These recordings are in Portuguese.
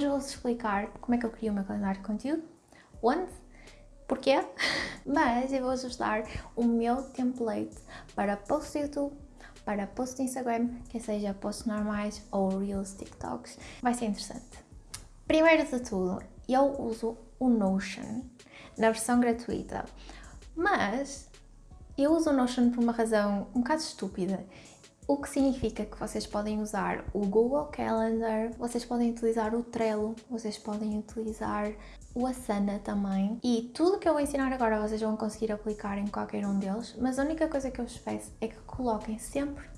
hoje vou-vos explicar como é que eu crio o meu calendário de conteúdo, onde, porquê, mas eu vou-vos dar o meu template para post YouTube, para post Instagram, que seja posts normais ou Reels, TikToks. Vai ser interessante. Primeiro de tudo, eu uso o Notion na versão gratuita, mas eu uso o Notion por uma razão um bocado estúpida. O que significa que vocês podem usar o Google Calendar, vocês podem utilizar o Trello, vocês podem utilizar o Asana também. E tudo que eu vou ensinar agora vocês vão conseguir aplicar em qualquer um deles, mas a única coisa que eu vos peço é que coloquem sempre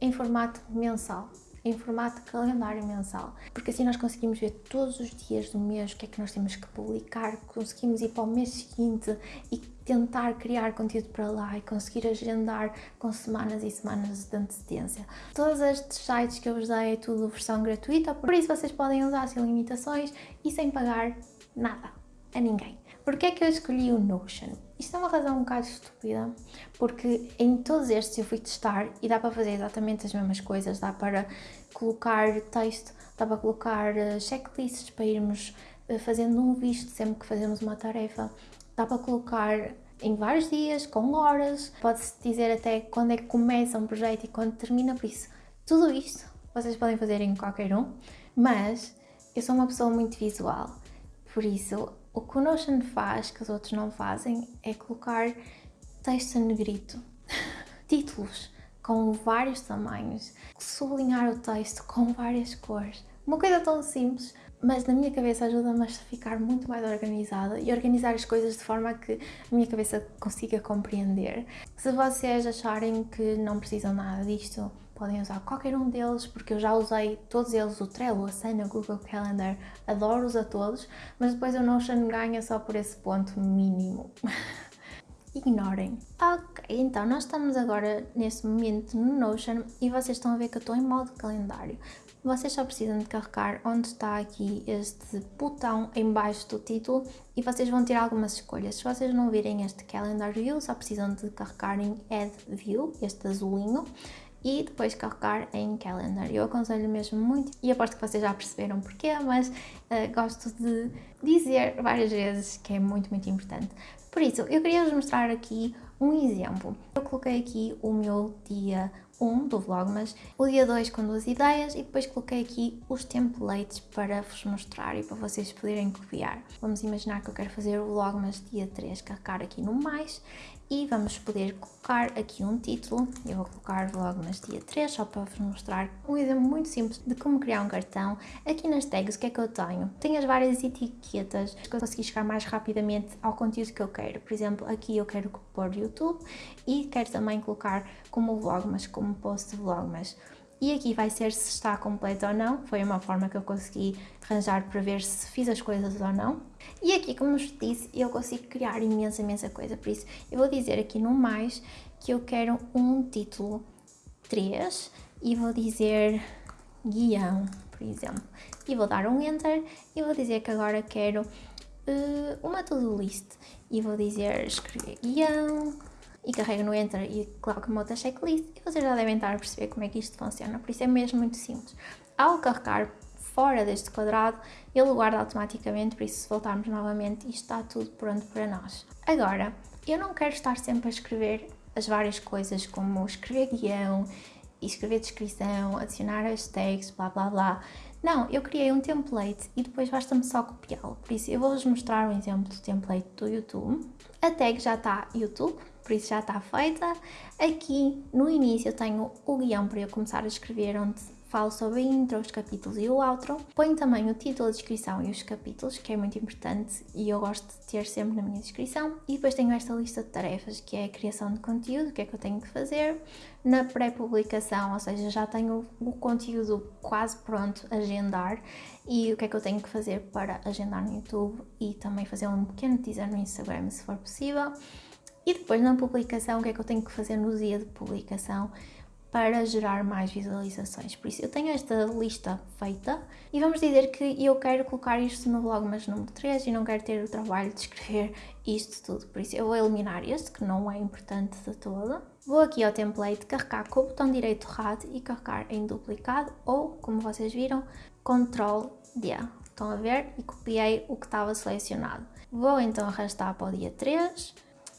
em formato mensal em formato calendário mensal, porque assim nós conseguimos ver todos os dias do mês o que é que nós temos que publicar, conseguimos ir para o mês seguinte e tentar criar conteúdo para lá e conseguir agendar com semanas e semanas de antecedência. Todos estes sites que eu vos dei é tudo versão gratuita, por isso vocês podem usar sem limitações e sem pagar nada a ninguém. Porquê é que eu escolhi o Notion? Isto é uma razão um bocado estúpida, porque em todos estes eu fui testar e dá para fazer exatamente as mesmas coisas, dá para colocar texto, dá para colocar eh, checklists para irmos eh, fazendo um visto sempre que fazemos uma tarefa, dá para colocar em vários dias, com horas, pode-se dizer até quando é que começa um projeto e quando termina, por isso, tudo isto vocês podem fazer em qualquer um, mas eu sou uma pessoa muito visual, por isso o que o Notion faz, que os outros não fazem, é colocar texto em negrito, títulos com vários tamanhos, sublinhar o texto com várias cores. Uma coisa tão simples, mas na minha cabeça ajuda-me a ficar muito mais organizada e organizar as coisas de forma a que a minha cabeça consiga compreender. Se vocês acharem que não precisam nada disto, podem usar qualquer um deles, porque eu já usei todos eles, o Trello, a Asana, o Google Calendar, adoro-os a todos, mas depois o Notion ganha só por esse ponto mínimo. Ignorem. Ok, então nós estamos agora nesse momento no Notion e vocês estão a ver que eu estou em modo calendário. Vocês só precisam de carregar onde está aqui este botão em baixo do título e vocês vão ter algumas escolhas. Se vocês não virem este Calendar View, só precisam de carregar em Add View, este azulinho, e depois carregar em Calendar. Eu aconselho mesmo muito e aposto que vocês já perceberam porquê, mas uh, gosto de dizer várias vezes que é muito, muito importante. Por isso, eu queria vos mostrar aqui um exemplo. Eu coloquei aqui o meu dia 1 do Vlogmas, o dia 2 com duas ideias e depois coloquei aqui os templates para vos mostrar e para vocês poderem copiar. Vamos imaginar que eu quero fazer o Vlogmas dia 3, carregar aqui no mais e vamos poder colocar aqui um título. Eu vou colocar Vlogmas dia 3 só para vos mostrar um exemplo muito simples de como criar um cartão. Aqui nas tags o que é que eu tenho? Tenho as várias etiquetas que eu consegui chegar mais rapidamente ao conteúdo que eu quero. Por exemplo, aqui eu quero pôr YouTube e quero também colocar como Vlogmas, como post de Vlogmas e aqui vai ser se está completo ou não, foi uma forma que eu consegui arranjar para ver se fiz as coisas ou não. E aqui, como vos disse, eu consigo criar imensa, imensa coisa, por isso eu vou dizer aqui no mais que eu quero um título 3 e vou dizer guião, por exemplo. E vou dar um Enter e vou dizer que agora quero uh, uma to-do list e vou dizer escrever guião, e carrego no Enter e coloco uma outra checklist e vocês já devem estar a perceber como é que isto funciona, por isso é mesmo muito simples. Ao carregar fora deste quadrado, ele guarda automaticamente, por isso se voltarmos novamente, isto está tudo pronto para nós. Agora, eu não quero estar sempre a escrever as várias coisas, como escrever guião, escrever descrição, adicionar hashtags, blá blá blá. Não, eu criei um template e depois basta-me só copiá-lo. Por isso, eu vou-vos mostrar um exemplo do template do YouTube. A tag já está YouTube, por isso já está feita. Aqui no início eu tenho o guião para eu começar a escrever, onde falo sobre a intro, os capítulos e o outro. Ponho também o título, a descrição e os capítulos, que é muito importante e eu gosto de ter sempre na minha descrição. E depois tenho esta lista de tarefas, que é a criação de conteúdo, o que é que eu tenho que fazer. Na pré-publicação, ou seja, já tenho o conteúdo quase pronto agendar e o que é que eu tenho que fazer para agendar no YouTube e também fazer um pequeno teaser no Instagram, se for possível. E depois na publicação, o que é que eu tenho que fazer no dia de publicação para gerar mais visualizações. Por isso eu tenho esta lista feita e vamos dizer que eu quero colocar isto no Vlogmas número 3 e não quero ter o trabalho de escrever isto tudo. Por isso eu vou eliminar este, que não é importante de todo. Vou aqui ao template, carregar com o botão direito RAD e carregar em duplicado ou, como vocês viram, Ctrl D. estão a ver, e copiei o que estava selecionado. Vou então arrastar para o dia 3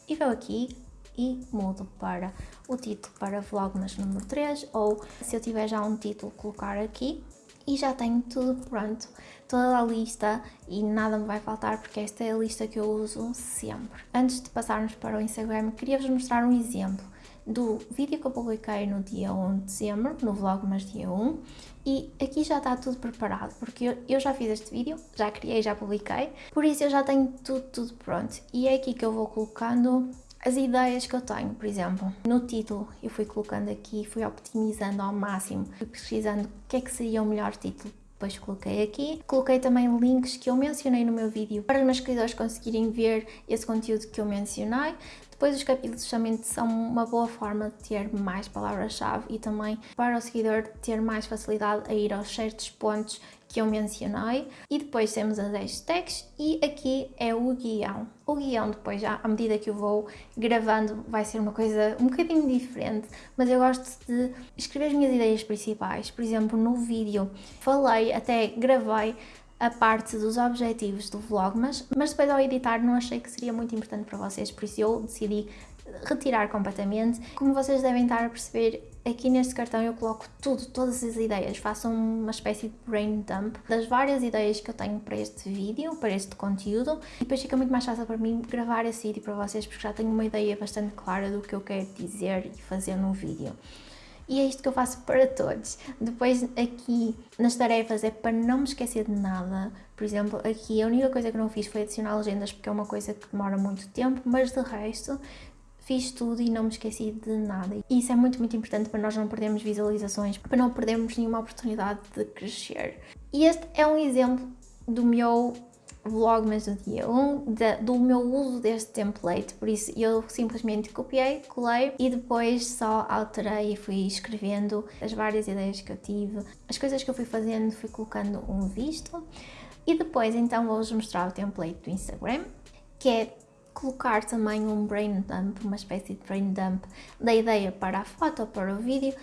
e vou aqui e mudo para o título para Vlogmas número 3 ou se eu tiver já um título colocar aqui e já tenho tudo pronto, toda a lista e nada me vai faltar porque esta é a lista que eu uso sempre. Antes de passarmos para o Instagram, queria-vos mostrar um exemplo do vídeo que eu publiquei no dia 1 de dezembro, no Vlogmas dia 1 e aqui já está tudo preparado, porque eu, já fiz este vídeo, já criei, já publiquei, por isso eu já tenho tudo, tudo pronto. E é aqui que eu vou colocando as ideias que eu tenho, por exemplo, no título eu fui colocando aqui, fui optimizando ao máximo, fui pesquisando o que é que seria o melhor título depois coloquei aqui. Coloquei também links que eu mencionei no meu vídeo para os meus seguidores conseguirem ver esse conteúdo que eu mencionei. Depois os capítulos justamente são uma boa forma de ter mais palavras-chave e também para o seguidor ter mais facilidade a ir aos certos pontos que eu mencionei e depois temos as hashtags e aqui é o guião. O guião depois, já, à medida que eu vou gravando, vai ser uma coisa um bocadinho diferente, mas eu gosto de escrever as minhas ideias principais. Por exemplo, no vídeo falei, até gravei a parte dos objetivos do vlog, mas, mas depois ao editar não achei que seria muito importante para vocês, por isso eu decidi retirar completamente. Como vocês devem estar a perceber, aqui neste cartão eu coloco tudo, todas as ideias, faço uma espécie de brain dump das várias ideias que eu tenho para este vídeo, para este conteúdo, e depois fica muito mais fácil para mim gravar esse vídeo para vocês, porque já tenho uma ideia bastante clara do que eu quero dizer e fazer no vídeo. E é isto que eu faço para todos. Depois aqui nas tarefas é para não me esquecer de nada. Por exemplo, aqui a única coisa que não fiz foi adicionar legendas porque é uma coisa que demora muito tempo, mas de resto fiz tudo e não me esqueci de nada. E isso é muito, muito importante para nós não perdermos visualizações, para não perdermos nenhuma oportunidade de crescer. E este é um exemplo do meu Vlogmas do dia 1, do meu uso deste template, por isso eu simplesmente copiei, colei e depois só alterei e fui escrevendo as várias ideias que eu tive, as coisas que eu fui fazendo, fui colocando um visto. E depois então vou-vos mostrar o template do Instagram, que é colocar também um brain dump, uma espécie de brain dump da ideia para a foto ou para o vídeo,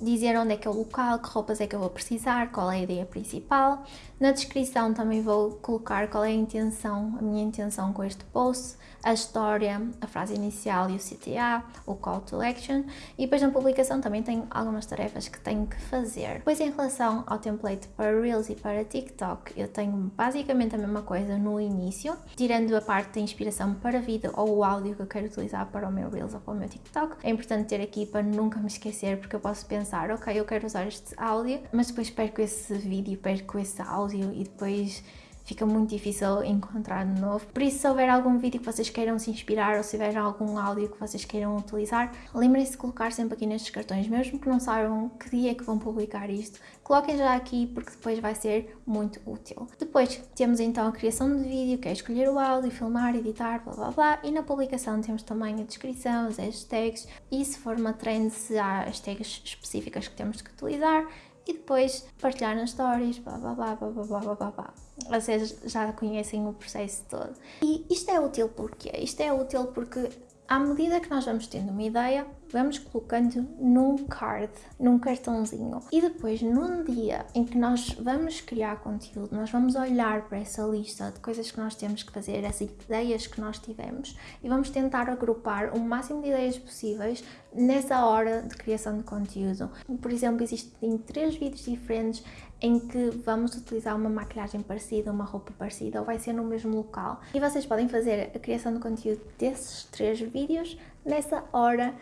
dizer onde é que é o local, que roupas é que eu vou precisar, qual é a ideia principal. Na descrição também vou colocar qual é a intenção, a minha intenção com este post, a história, a frase inicial e o CTA, o call to action e depois na publicação também tenho algumas tarefas que tenho que fazer. Depois em relação ao template para Reels e para TikTok, eu tenho basicamente a mesma coisa no início, tirando a parte da inspiração para vídeo ou o áudio que eu quero utilizar para o meu Reels ou para o meu TikTok. É importante ter aqui para nunca me esquecer porque eu posso pensar, ok, eu quero usar este áudio, mas depois perco esse vídeo, perco esse áudio e depois fica muito difícil encontrar de novo. Por isso, se houver algum vídeo que vocês queiram se inspirar ou se tiver algum áudio que vocês queiram utilizar, lembrem-se de colocar sempre aqui nestes cartões, mesmo que não saibam que dia é que vão publicar isto, coloquem já aqui porque depois vai ser muito útil. Depois temos então a criação de vídeo, que é escolher o áudio, filmar, editar, blá blá blá, e na publicação temos também a descrição, as hashtags, e se for uma trend, se há hashtags específicas que temos que utilizar, e depois partilhar nas stories, blá blá blá blá blá blá blá blá. Vocês já conhecem o processo todo. E isto é útil porque Isto é útil porque à medida que nós vamos tendo uma ideia, vamos colocando num card, num cartãozinho. E depois, num dia em que nós vamos criar conteúdo, nós vamos olhar para essa lista de coisas que nós temos que fazer, as ideias que nós tivemos, e vamos tentar agrupar o máximo de ideias possíveis nessa hora de criação de conteúdo. Por exemplo, existem três vídeos diferentes em que vamos utilizar uma maquilhagem parecida, uma roupa parecida, ou vai ser no mesmo local. E vocês podem fazer a criação de conteúdo desses três vídeos nessa hora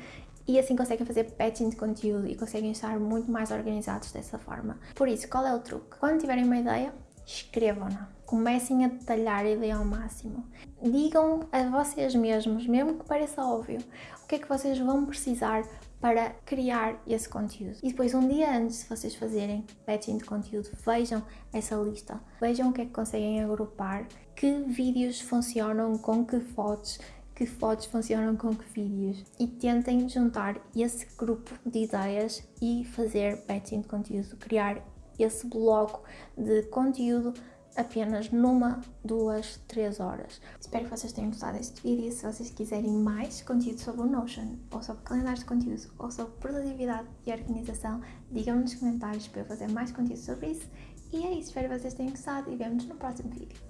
e assim conseguem fazer patching de conteúdo e conseguem estar muito mais organizados dessa forma. Por isso, qual é o truque? Quando tiverem uma ideia, escrevam-na. Comecem a detalhar a ideia ao máximo. Digam a vocês mesmos, mesmo que pareça óbvio, o que é que vocês vão precisar para criar esse conteúdo. E depois, um dia antes de vocês fazerem patching de conteúdo, vejam essa lista, vejam o que é que conseguem agrupar, que vídeos funcionam com que fotos, que fotos funcionam com que vídeos e tentem juntar esse grupo de ideias e fazer patching de conteúdo, criar esse bloco de conteúdo apenas numa, duas, três horas. Espero que vocês tenham gostado deste vídeo. Se vocês quiserem mais conteúdo sobre o Notion, ou sobre calendários de conteúdo, ou sobre produtividade e organização, digam-me nos comentários para eu fazer mais conteúdo sobre isso. E é isso, espero que vocês tenham gostado e vemo-nos no próximo vídeo.